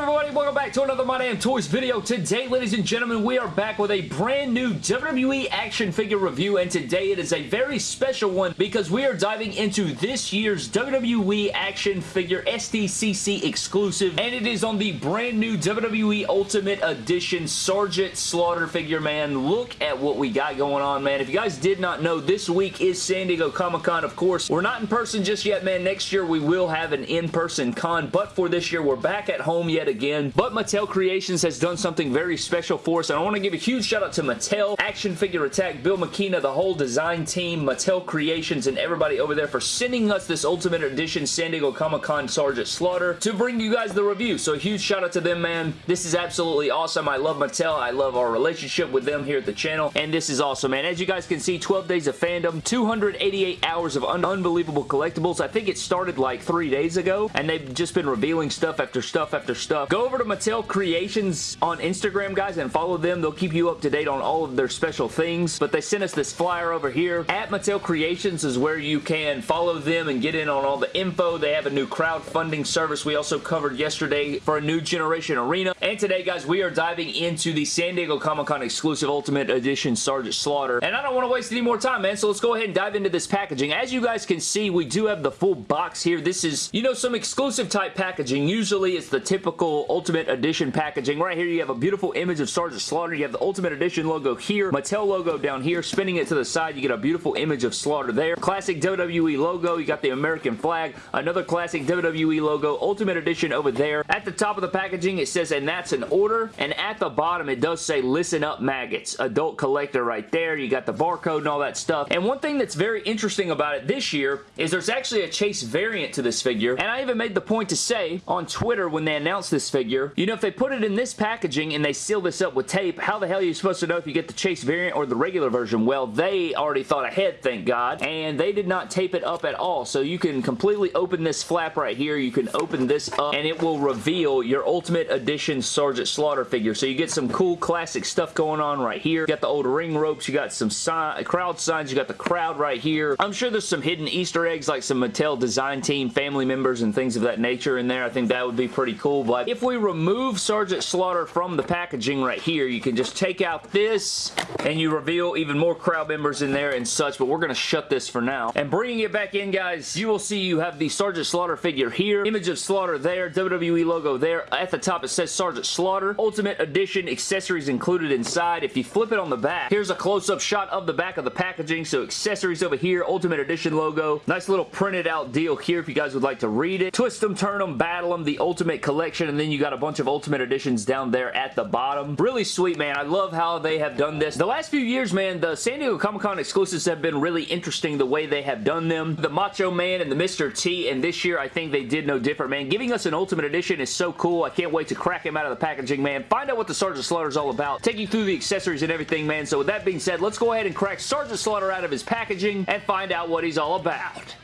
everybody? Welcome back to another My Damn Toys video. Today, ladies and gentlemen, we are back with a brand new WWE action figure review, and today it is a very special one because we are diving into this year's WWE action figure SDCC exclusive, and it is on the brand new WWE Ultimate Edition Sergeant Slaughter figure, man. Look at what we got going on, man. If you guys did not know, this week is San Diego Comic-Con, of course. We're not in person just yet, man. Next year, we will have an in-person con, but for this year, we're back at home yet again. But Mattel Creations has done something very special for us, and I want to give a huge shout out to Mattel, Action Figure Attack, Bill McKenna, the whole design team, Mattel Creations, and everybody over there for sending us this Ultimate Edition San Diego Comic-Con Sergeant Slaughter to bring you guys the review. So a huge shout out to them, man. This is absolutely awesome. I love Mattel. I love our relationship with them here at the channel, and this is awesome, man. As you guys can see, 12 days of fandom, 288 hours of un unbelievable collectibles. I think it started like three days ago, and they've just been revealing stuff after stuff after stuff. Go over to Mattel Creations on Instagram, guys, and follow them. They'll keep you up to date on all of their special things, but they sent us this flyer over here. At Mattel Creations is where you can follow them and get in on all the info. They have a new crowdfunding service we also covered yesterday for a new generation arena. And today, guys, we are diving into the San Diego Comic-Con exclusive Ultimate Edition Sergeant Slaughter. And I don't want to waste any more time, man, so let's go ahead and dive into this packaging. As you guys can see, we do have the full box here. This is, you know, some exclusive type packaging. Usually, it's the typical Ultimate Edition packaging. Right here, you have a beautiful image of Sergeant Slaughter. You have the Ultimate Edition logo here, Mattel logo down here. Spinning it to the side, you get a beautiful image of Slaughter there. Classic WWE logo. You got the American flag. Another classic WWE logo. Ultimate Edition over there. At the top of the packaging, it says, and that's an order. And at the bottom, it does say, listen up, maggots. Adult collector right there. You got the barcode and all that stuff. And one thing that's very interesting about it this year is there's actually a Chase variant to this figure. And I even made the point to say on Twitter when they announced this figure, you know, if they put it in this packaging and they seal this up with tape, how the hell are you supposed to know if you get the Chase variant or the regular version? Well, they already thought ahead, thank God, and they did not tape it up at all. So you can completely open this flap right here. You can open this up and it will reveal your Ultimate Edition Sergeant Slaughter figure. So you get some cool classic stuff going on right here. You got the old ring ropes. You got some sign, crowd signs. You got the crowd right here. I'm sure there's some hidden Easter eggs like some Mattel design team family members and things of that nature in there. I think that would be pretty cool. But if we remove Sergeant Slaughter from the packaging right here, you can just take out this and you reveal even more crowd members in there and such. But we're going to shut this for now. And bringing it back in, guys, you will see you have the Sergeant Slaughter figure here. Image of Slaughter there. WWE logo there. At the top, it says Sergeant Slaughter. Ultimate Edition accessories included inside. If you flip it on the back, here's a close-up shot of the back of the packaging. So accessories over here. Ultimate Edition logo. Nice little printed out deal here if you guys would like to read it. Twist them, turn them, battle them. The Ultimate Collection. And then you got a bunch of Ultimate Editions down there at the bottom. Really sweet, man. I love how they have done this. The last few years, man, the San Diego Comic-Con exclusives have been really interesting the way they have done them. The Macho Man and the Mr. T, and this year I think they did no different, man. Giving us an Ultimate Edition is so cool. I can't wait to crack him out of the packaging, man. Find out what the Sergeant Slaughter is all about. Take you through the accessories and everything, man. So with that being said, let's go ahead and crack Sergeant Slaughter out of his packaging and find out what he's all about.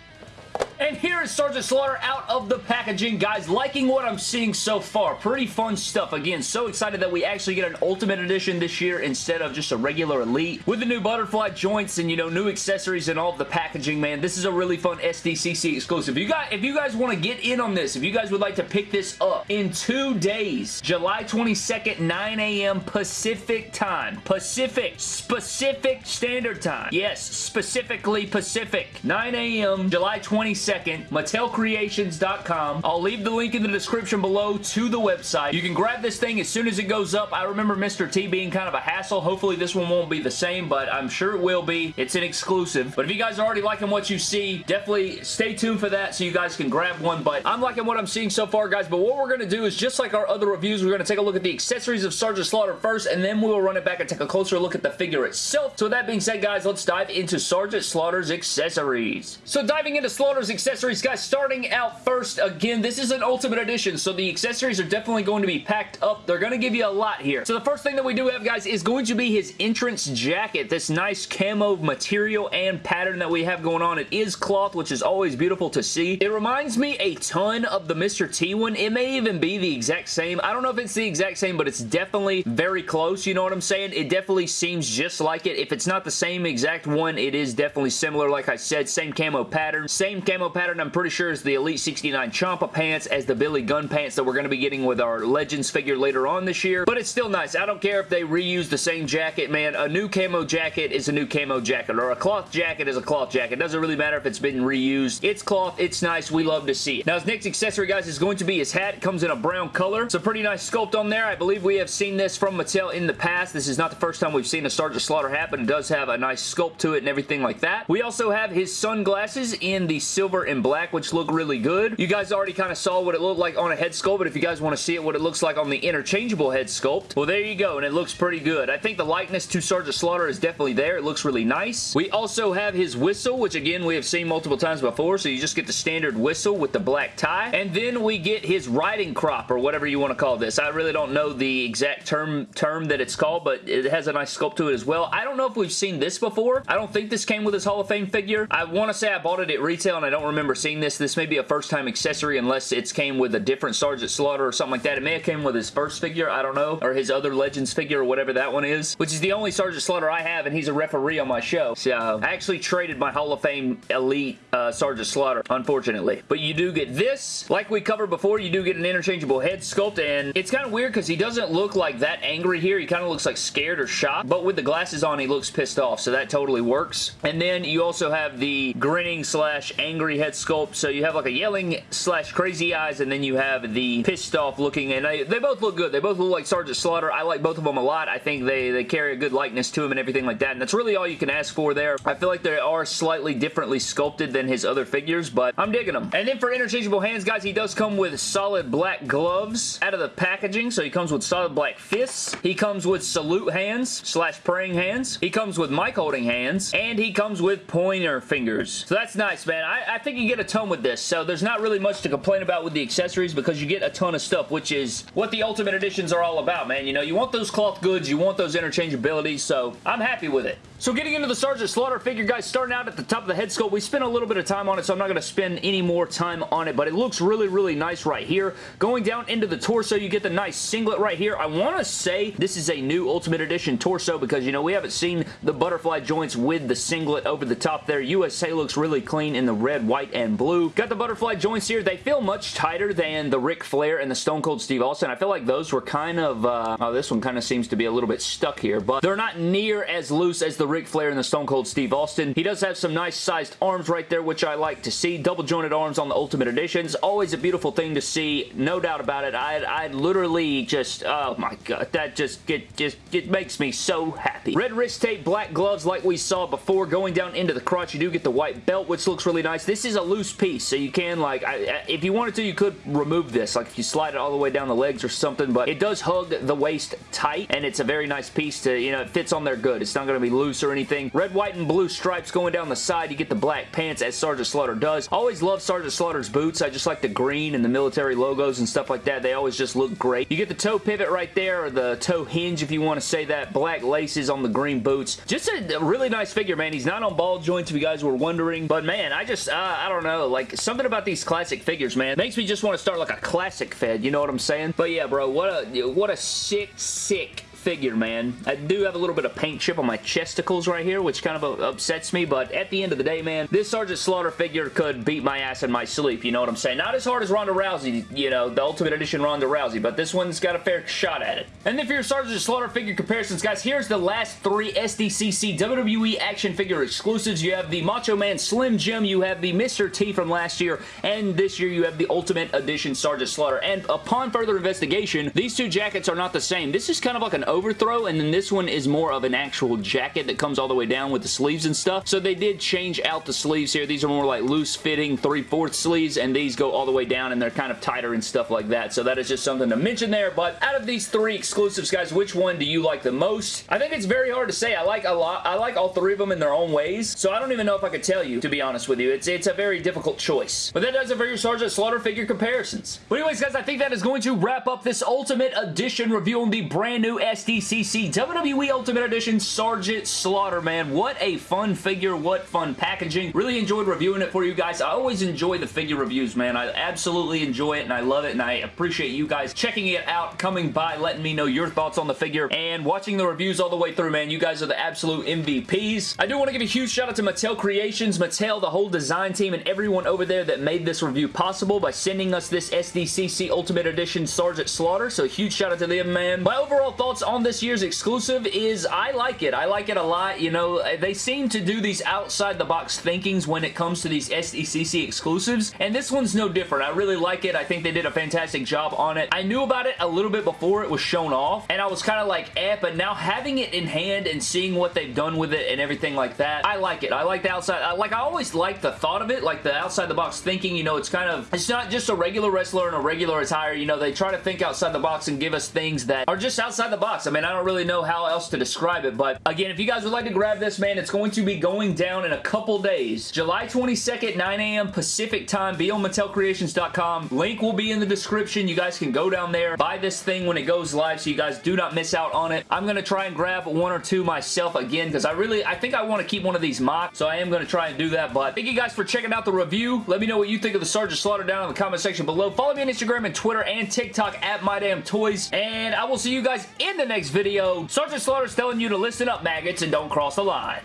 And here is Sergeant Slaughter out of the packaging. Guys, liking what I'm seeing so far. Pretty fun stuff. Again, so excited that we actually get an Ultimate Edition this year instead of just a regular Elite. With the new butterfly joints and, you know, new accessories and all the packaging, man, this is a really fun SDCC exclusive. You guys, if you guys want to get in on this, if you guys would like to pick this up in two days, July 22nd, 9 a.m. Pacific time. Pacific. Specific Standard Time. Yes, specifically Pacific. 9 a.m. July 22nd. 22nd, MattelCreations.com. I'll leave the link in the description below to the website. You can grab this thing as soon as it goes up. I remember Mr. T being kind of a hassle. Hopefully this one won't be the same, but I'm sure it will be. It's an exclusive. But if you guys are already liking what you see, definitely stay tuned for that so you guys can grab one. But I'm liking what I'm seeing so far, guys. But what we're going to do is just like our other reviews, we're going to take a look at the accessories of Sergeant Slaughter first, and then we'll run it back and take a closer look at the figure itself. So with that being said, guys, let's dive into Sergeant Slaughter's accessories. So diving into Slaughter's accessories, guys, starting out first, again, this is an Ultimate Edition, so the accessories are definitely going to be packed up. They're going to give you a lot here. So the first thing that we do have, guys, is going to be his entrance jacket. This nice camo material and pattern that we have going on. It is cloth, which is always beautiful to see. It reminds me a ton of the Mr. T one. It may even be the exact same. I don't know if it's the exact same, but it's definitely very close, you know what I'm saying? It definitely seems just like it. If it's not the same exact one, it is definitely similar. Like I said, same camo pattern, same camo camo pattern, I'm pretty sure is the Elite 69 Ciampa pants as the Billy Gunn pants that we're going to be getting with our Legends figure later on this year. But it's still nice. I don't care if they reuse the same jacket, man. A new camo jacket is a new camo jacket, or a cloth jacket is a cloth jacket. Doesn't really matter if it's been reused. It's cloth. It's nice. We love to see it. Now, his next accessory, guys, is going to be his hat. It comes in a brown color. It's a pretty nice sculpt on there. I believe we have seen this from Mattel in the past. This is not the first time we've seen a Sergeant Slaughter hat, but it does have a nice sculpt to it and everything like that. We also have his sunglasses in the silver and black, which look really good. You guys already kind of saw what it looked like on a head sculpt, but if you guys want to see it, what it looks like on the interchangeable head sculpt, well, there you go, and it looks pretty good. I think the likeness to Sergeant Slaughter is definitely there. It looks really nice. We also have his whistle, which again, we have seen multiple times before, so you just get the standard whistle with the black tie. And then we get his riding crop, or whatever you want to call this. I really don't know the exact term, term that it's called, but it has a nice sculpt to it as well. I don't know if we've seen this before. I don't think this came with his Hall of Fame figure. I want to say I bought it at retail, and I don't remember seeing this. This may be a first-time accessory unless it's came with a different Sergeant Slaughter or something like that. It may have came with his first figure, I don't know, or his other Legends figure or whatever that one is, which is the only Sergeant Slaughter I have, and he's a referee on my show. So, I actually traded my Hall of Fame Elite uh, Sergeant Slaughter, unfortunately. But you do get this. Like we covered before, you do get an interchangeable head sculpt, and it's kind of weird because he doesn't look like that angry here. He kind of looks like scared or shocked, but with the glasses on, he looks pissed off, so that totally works. And then you also have the grinning slash angry head sculpt, so you have like a yelling slash crazy eyes, and then you have the pissed off looking, and they, they both look good. They both look like Sergeant Slaughter. I like both of them a lot. I think they, they carry a good likeness to him and everything like that, and that's really all you can ask for there. I feel like they are slightly differently sculpted than his other figures, but I'm digging them. And then for interchangeable hands, guys, he does come with solid black gloves out of the packaging, so he comes with solid black fists. He comes with salute hands slash praying hands. He comes with mic holding hands, and he comes with pointer fingers. So that's nice, man. I, I think you get a ton with this, so there's not really much to complain about with the accessories because you get a ton of stuff, which is what the Ultimate Editions are all about, man. You know, you want those cloth goods, you want those interchangeabilities, so I'm happy with it. So getting into the Sergeant Slaughter figure, guys, starting out at the top of the head sculpt, we spent a little bit of time on it, so I'm not going to spend any more time on it, but it looks really, really nice right here. Going down into the torso, you get the nice singlet right here. I want to say this is a new Ultimate Edition torso because, you know, we haven't seen the butterfly joints with the singlet over the top there. USA looks really clean in the red, white, and blue. Got the butterfly joints here. They feel much tighter than the Ric Flair and the Stone Cold Steve Austin. I feel like those were kind of, uh, oh, this one kind of seems to be a little bit stuck here, but they're not near as loose as the Ric Flair and the Stone Cold Steve Austin. He does have some nice sized arms right there, which I like to see. Double jointed arms on the Ultimate Editions. Always a beautiful thing to see. No doubt about it. I, I literally just, oh my god, that just, it, just, it makes me so happy. Red wrist tape, black gloves like we saw before. Going down into the crotch, you do get the white belt, which looks really nice. This is a loose piece, so you can, like, I, if you wanted to, you could remove this. Like, if you slide it all the way down the legs or something, but it does hug the waist tight, and it's a very nice piece to, you know, it fits on there good. It's not going to be loose or anything. Red, white, and blue stripes going down the side. You get the black pants as Sergeant Slaughter does. Always love Sergeant Slaughter's boots. I just like the green and the military logos and stuff like that. They always just look great. You get the toe pivot right there, or the toe hinge if you want to say that. Black laces on the green boots. Just a really nice figure, man. He's not on ball joints if you guys were wondering, but man, I just, uh, I don't know, like something about these classic figures, man, makes me just want to start like a classic fed, you know what I'm saying? But yeah, bro, what a, what a sick, sick figure, man. I do have a little bit of paint chip on my chesticles right here, which kind of uh, upsets me, but at the end of the day, man, this Sergeant Slaughter figure could beat my ass in my sleep, you know what I'm saying? Not as hard as Ronda Rousey, you know, the Ultimate Edition Ronda Rousey, but this one's got a fair shot at it. And then for your Sergeant Slaughter figure comparisons, guys, here's the last three SDCC WWE action figure exclusives. You have the Macho Man Slim Jim, you have the Mr. T from last year, and this year you have the Ultimate Edition Sergeant Slaughter. And upon further investigation, these two jackets are not the same. This is kind of like an overthrow, and then this one is more of an actual jacket that comes all the way down with the sleeves and stuff. So they did change out the sleeves here. These are more like loose-fitting 3 4 sleeves, and these go all the way down, and they're kind of tighter and stuff like that. So that is just something to mention there. But out of these three exclusives, guys, which one do you like the most? I think it's very hard to say. I like a lot. I like all three of them in their own ways. So I don't even know if I could tell you, to be honest with you. It's, it's a very difficult choice. But that does it for your Sergeant Slaughter figure comparisons. But anyways, guys, I think that is going to wrap up this Ultimate Edition review on the brand new SD SDCC WWE Ultimate Edition Sergeant Slaughter, man. What a fun figure. What fun packaging. Really enjoyed reviewing it for you guys. I always enjoy the figure reviews, man. I absolutely enjoy it, and I love it, and I appreciate you guys checking it out, coming by, letting me know your thoughts on the figure, and watching the reviews all the way through, man. You guys are the absolute MVPs. I do want to give a huge shout out to Mattel Creations, Mattel, the whole design team, and everyone over there that made this review possible by sending us this SDCC Ultimate Edition Sergeant Slaughter, so huge shout out to them, man. My overall thoughts on this year's exclusive is I like it. I like it a lot. You know, they seem to do these outside the box thinkings when it comes to these SDCC exclusives, and this one's no different. I really like it. I think they did a fantastic job on it. I knew about it a little bit before it was shown off, and I was kind of like, eh, but now having it in hand and seeing what they've done with it and everything like that, I like it. I like the outside. I, like, I always like the thought of it, like the outside the box thinking, you know, it's kind of, it's not just a regular wrestler in a regular attire, you know, they try to think outside the box and give us things that are just outside the box. I mean, I don't really know how else to describe it, but again, if you guys would like to grab this, man, it's going to be going down in a couple days. July 22nd, 9 a.m. Pacific time. Be on MattelCreations.com. Link will be in the description. You guys can go down there, buy this thing when it goes live so you guys do not miss out on it. I'm going to try and grab one or two myself again because I really, I think I want to keep one of these mocked, so I am going to try and do that, but thank you guys for checking out the review. Let me know what you think of the Sergeant Slaughter down in the comment section below. Follow me on Instagram and Twitter and TikTok at MyDamnToys, and I will see you guys in the next video. Sergeant Slaughter's telling you to listen up, maggots, and don't cross the line.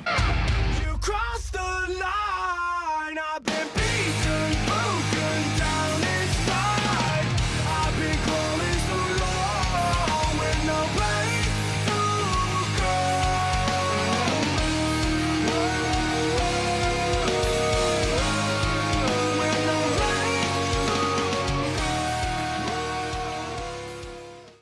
You cross the line.